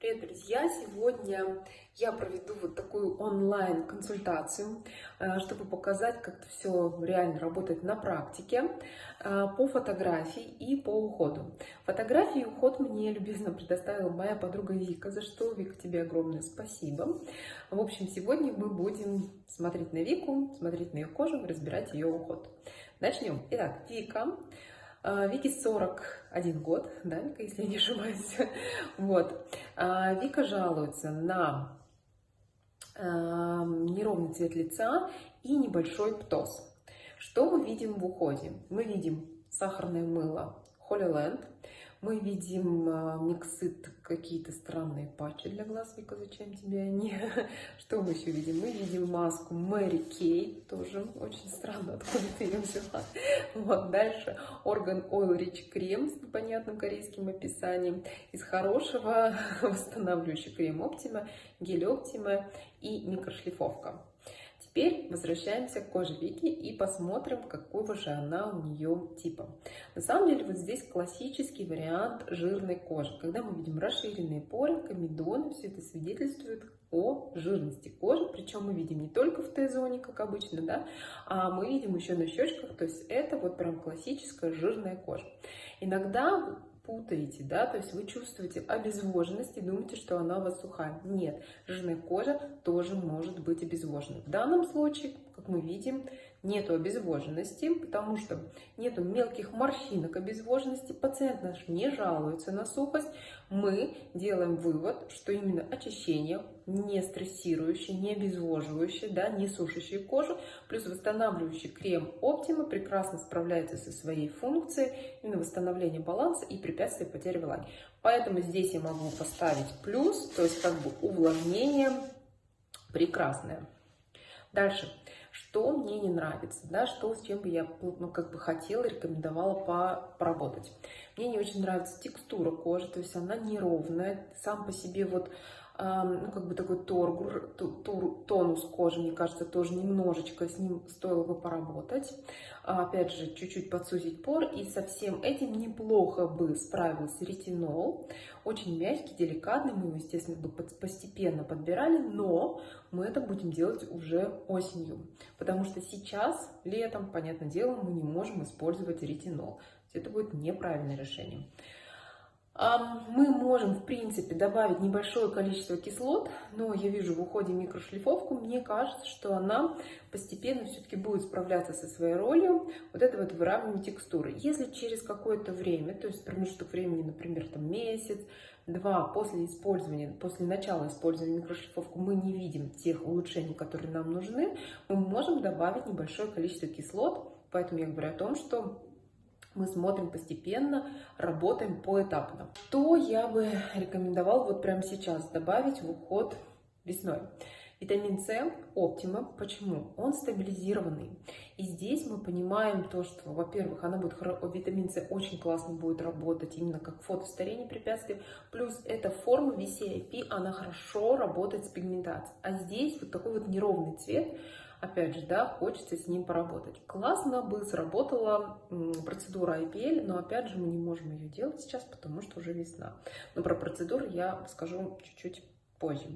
Привет, друзья! Сегодня я проведу вот такую онлайн-консультацию, э, чтобы показать, как все реально работает на практике э, по фотографии и по уходу. Фотографии и уход мне любезно предоставила моя подруга Вика, за что, Вика, тебе огромное спасибо. В общем, сегодня мы будем смотреть на Вику, смотреть на ее кожу, разбирать ее уход. Начнем. Итак, Вика Вике 41 год, да, Вика, если я не ошибаюсь. Вот. А, Вика жалуется на а, неровный цвет лица и небольшой птоз. Что мы видим в уходе? Мы видим сахарное мыло Holy Land, мы видим а, миксит, какие-то странные патчи для глаз. Вика, зачем тебе они? Что мы еще видим? Мы видим маску Мэри Кей, тоже очень странно, откуда ты ее взяла. Вот, дальше Organ Oil Rich крем с непонятным корейским описанием. Из хорошего восстанавливающий крем Optima, гель Optima и микрошлифовка. Теперь возвращаемся к коже Вики и посмотрим, какого же она у нее типа. На самом деле вот здесь классический вариант жирной кожи. Когда мы видим расширенные поры, комедоны, все это свидетельствует о жирности кожи, причем мы видим не только в Т-зоне, как обычно, да, а мы видим еще на щечках, то есть это вот прям классическая жирная кожа. Иногда путаете, да, то есть вы чувствуете обезвоженность и думаете, что она у вас сухая. Нет, жирная кожа тоже может быть обезвожена. В данном случае, как мы видим, нету обезвоженности, потому что нету мелких морщинок обезвоженности, пациент наш не жалуется на сухость, мы делаем вывод, что именно очищение, не стрессирующее, не обезвоживающее, да, не сушащее кожу, плюс восстанавливающий крем Optima прекрасно справляется со своей функцией, именно восстановление баланса и препятствие потери влаги. Поэтому здесь я могу поставить плюс, то есть как бы увлажнение прекрасное. Дальше что мне не нравится, да, что с чем бы я ну, как бы хотела, рекомендовала по, поработать. Мне не очень нравится текстура кожи, то есть она неровная, сам по себе вот ну, как бы такой торгур, тонус кожи, мне кажется, тоже немножечко с ним стоило бы поработать. А, опять же, чуть-чуть подсузить пор, и со всем этим неплохо бы справился ретинол. Очень мягкий, деликатный, мы его, естественно, бы постепенно подбирали, но мы это будем делать уже осенью, потому что сейчас, летом, понятное дело, мы не можем использовать ретинол. Это будет неправильное решение. Мы можем, в принципе, добавить небольшое количество кислот, но я вижу в уходе микрошлифовку, мне кажется, что она постепенно все-таки будет справляться со своей ролью. Вот это вот выравнивание текстуры. Если через какое-то время, то есть промежуток времени, например, там месяц, два после использования, после начала использования микрошлифовки мы не видим тех улучшений, которые нам нужны, мы можем добавить небольшое количество кислот, поэтому я говорю о том, что мы смотрим постепенно, работаем поэтапно. Что я бы рекомендовал вот прямо сейчас добавить в уход весной? Витамин С Оптима. Почему? Он стабилизированный. И здесь мы понимаем то, что, во-первых, она будет, витамин С очень классно будет работать именно как фотостарение препятствий. Плюс эта форма VCIP, она хорошо работает с пигментацией. А здесь вот такой вот неровный цвет, опять же, да, хочется с ним поработать. Классно бы сработала процедура IPL, но опять же мы не можем ее делать сейчас, потому что уже весна. Но про процедуру я скажу чуть-чуть позже.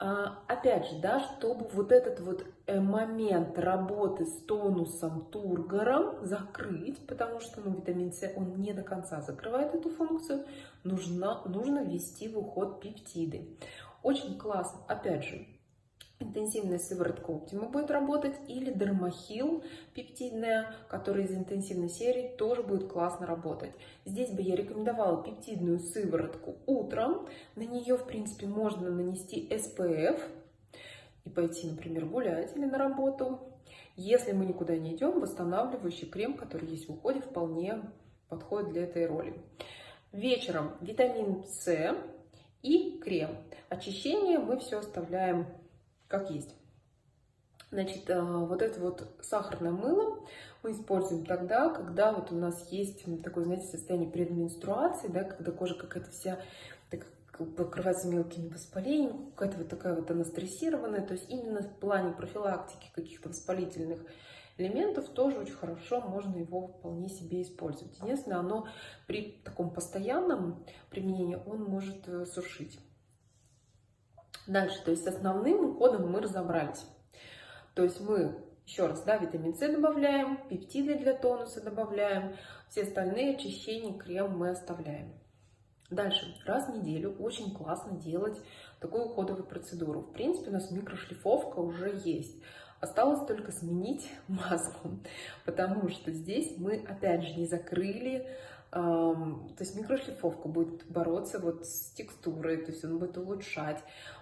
А, опять же, да, чтобы вот этот вот э, момент работы с тонусом, тургором закрыть, потому что ну, витамин С, он не до конца закрывает эту функцию, нужно, нужно ввести в уход пептиды. Очень классно, опять же, интенсивная сыворотка Optima будет работать, или Дермахил пептидная, которая из интенсивной серии, тоже будет классно работать. Здесь бы я рекомендовала пептидную сыворотку утром. На нее, в принципе, можно нанести SPF и пойти, например, гулять или на работу. Если мы никуда не идем, восстанавливающий крем, который есть в уходе, вполне подходит для этой роли. Вечером витамин С и крем. Очищение мы все оставляем как есть. Значит, э, вот это вот сахарное мыло мы используем тогда, когда вот у нас есть такое, знаете, состояние предменструации, да, когда кожа какая-то вся так, покрывается мелкими воспалениями, какая-то вот такая вот она стрессированная, то есть именно в плане профилактики каких-то воспалительных элементов, тоже очень хорошо можно его вполне себе использовать. Единственное, оно при таком постоянном применении, он может э, сушить. Дальше, то есть основным уходом мы разобрались. То есть мы, еще раз, да, витамин С добавляем, пептиды для тонуса добавляем, все остальные очищения, крем мы оставляем. Дальше, раз в неделю очень классно делать такую уходовую процедуру. В принципе, у нас микрошлифовка уже есть. Осталось только сменить маску, потому что здесь мы опять же не закрыли то есть микрошлифовка будет бороться вот с текстурой, то есть он будет улучшать,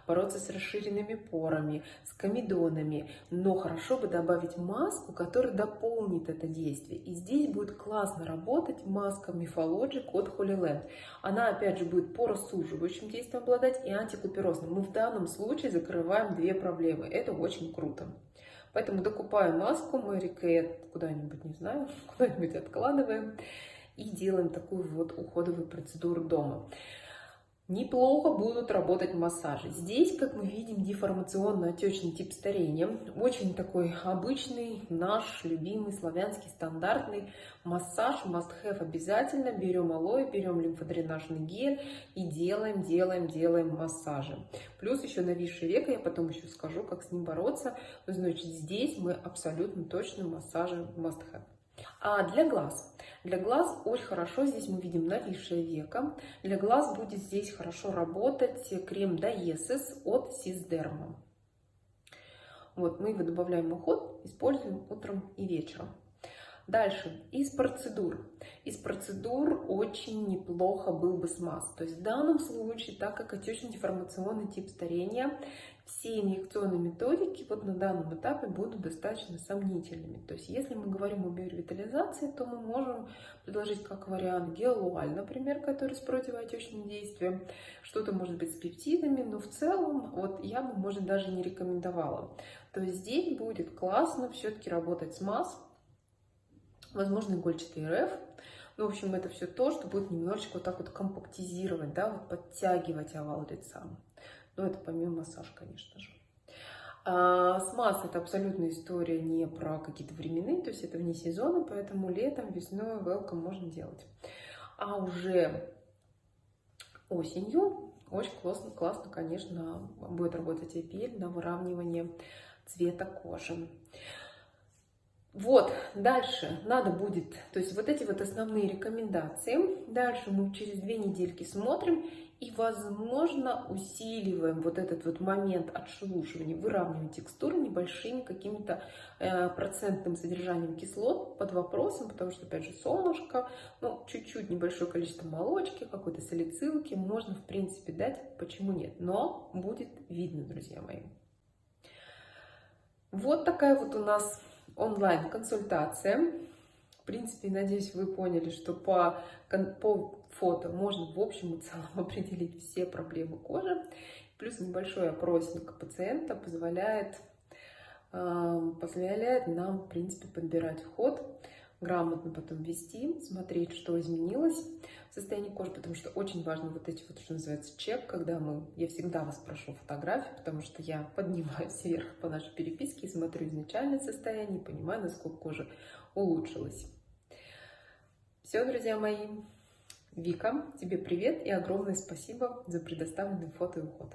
бороться с расширенными порами, с комедонами, но хорошо бы добавить маску, которая дополнит это действие. И здесь будет классно работать маска Mifologic от Holy Land. Она опять же будет поросуживающим действием обладать и антикуперозным. Мы в данном случае закрываем две проблемы. Это очень круто. Поэтому докупаем маску Mary Kay куда-нибудь, не знаю, куда-нибудь откладываем и делаем такую вот уходовую процедуру дома. Неплохо будут работать массажи. Здесь, как мы видим, деформационно-отечный тип старения. Очень такой обычный, наш любимый славянский стандартный массаж. Must have обязательно. Берем алоэ, берем лимфодренажный гель и делаем, делаем, делаем массажи. Плюс еще нависшее веко, я потом еще скажу, как с ним бороться. Но, значит, здесь мы абсолютно точно массажи must have. А для глаз. Для глаз очень хорошо, здесь мы видим нависшее веко. Для глаз будет здесь хорошо работать крем Diasis от Сисдерма. Вот, мы его добавляем уход, используем утром и вечером. Дальше, из процедур. Из процедур очень неплохо был бы смаз. То есть в данном случае, так как отечно-деформационный тип старения, все инъекционные методики вот на данном этапе будут достаточно сомнительными. То есть если мы говорим о биоревитализации, то мы можем предложить как вариант гелуаль, например, который с противоотечным действием, что-то может быть с пептидами, но в целом вот я бы, может, даже не рекомендовала. То есть здесь будет классно все-таки работать с масс, возможно, игольчатый РФ. Ну, в общем, это все то, что будет немножечко вот так вот компактизировать, да, вот подтягивать овал лица. Но это помимо массажа, конечно же. А, смаз это абсолютно история не про какие-то временные, то есть это вне сезона, поэтому летом, весной welcome можно делать. А уже осенью очень классно, классно, конечно, будет работать IPL на выравнивание цвета кожи. Вот, дальше надо будет, то есть вот эти вот основные рекомендации. Дальше мы через две недельки смотрим и, возможно, усиливаем вот этот вот момент отшелушивания, выравниваем текстуру небольшими каким-то э, процентным содержанием кислот под вопросом, потому что, опять же, солнышко, ну, чуть-чуть небольшое количество молочки, какой-то салицилки можно, в принципе, дать, почему нет, но будет видно, друзья мои. Вот такая вот у нас онлайн-консультация. В принципе, надеюсь, вы поняли, что по, по фото можно в общем и целом определить все проблемы кожи. Плюс небольшой опросник пациента позволяет, э, позволяет нам, в принципе, подбирать вход, грамотно потом вести, смотреть, что изменилось в состоянии кожи, потому что очень важно вот эти вот, что называется, чек, когда мы, я всегда вас прошу фотографии, потому что я поднимаюсь вверх по нашей переписке и смотрю изначальное состояние, понимаю, насколько кожа улучшилась. Все, друзья мои, Вика, тебе привет и огромное спасибо за предоставленный фото и уход.